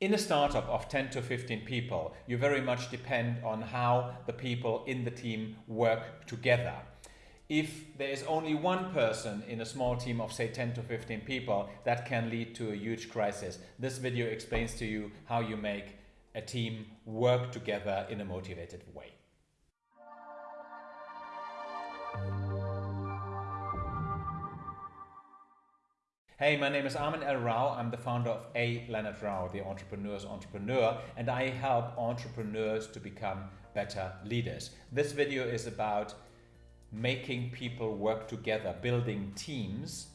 In a startup of 10 to 15 people, you very much depend on how the people in the team work together. If there is only one person in a small team of say 10 to 15 people, that can lead to a huge crisis. This video explains to you how you make a team work together in a motivated way. Hey, my name is Armin Lohrmann. I'm the founder of A. Leonard Rao, the entrepreneur's entrepreneur, and I help entrepreneurs to become better leaders. This video is about making people work together, building teams,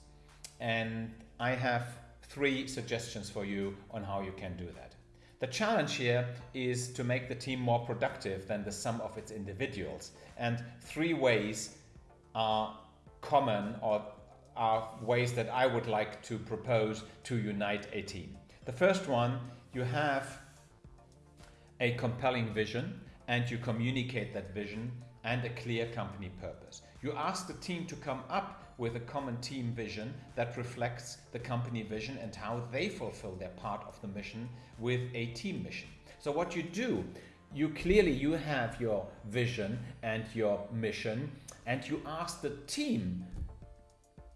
and I have three suggestions for you on how you can do that. The challenge here is to make the team more productive than the sum of its individuals. And three ways are common or are ways that I would like to propose to unite a team. The first one, you have a compelling vision and you communicate that vision and a clear company purpose. You ask the team to come up with a common team vision that reflects the company vision and how they fulfill their part of the mission with a team mission. So what you do, you clearly you have your vision and your mission and you ask the team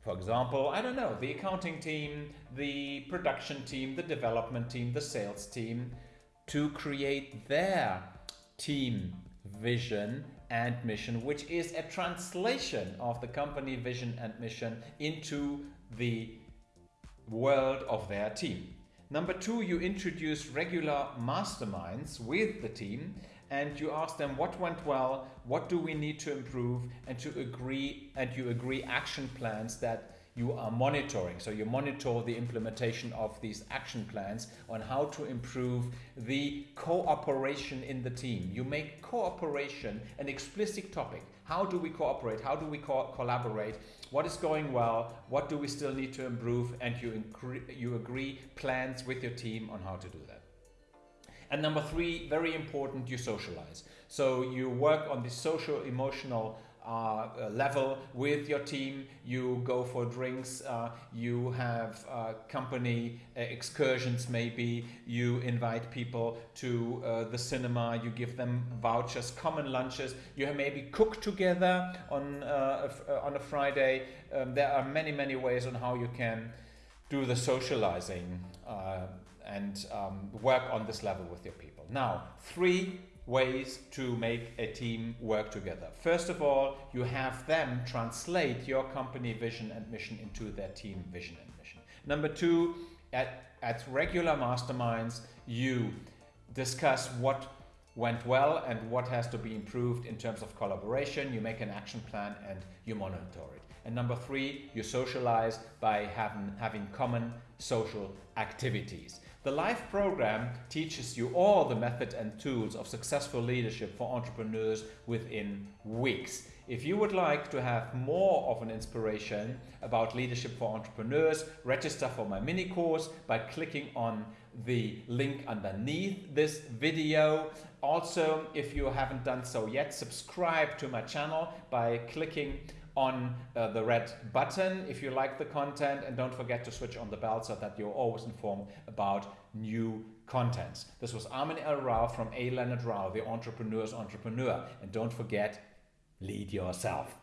for example, I don't know, the accounting team, the production team, the development team, the sales team, to create their team vision and mission, which is a translation of the company vision and mission into the world of their team. Number two, you introduce regular masterminds with the team and you ask them what went well, what do we need to improve, and to agree and you agree action plans that you are monitoring. So you monitor the implementation of these action plans on how to improve the cooperation in the team. You make cooperation an explicit topic. How do we cooperate? How do we co collaborate? What is going well? What do we still need to improve? And you, you agree plans with your team on how to do that. And number three, very important, you socialize. So you work on the social emotional uh, level with your team. You go for drinks, uh, you have uh, company uh, excursions maybe, you invite people to uh, the cinema, you give them vouchers, common lunches, you maybe cook together on, uh, on a Friday. Um, there are many, many ways on how you can do the socializing and um, work on this level with your people. Now, three ways to make a team work together. First of all, you have them translate your company vision and mission into their team vision and mission. Number two, at, at regular masterminds, you discuss what went well and what has to be improved in terms of collaboration. You make an action plan and you monitor it. And number three, you socialize by having, having common social activities. The LIFE program teaches you all the method and tools of successful leadership for entrepreneurs within weeks. If you would like to have more of an inspiration about leadership for entrepreneurs, register for my mini course by clicking on the link underneath this video. Also, if you haven't done so yet, subscribe to my channel by clicking on uh, the red button if you like the content and don't forget to switch on the bell so that you're always informed about new contents. This was Armin Lohrmann from A. Leonard Rao, the entrepreneur's entrepreneur. And don't forget, lead yourself.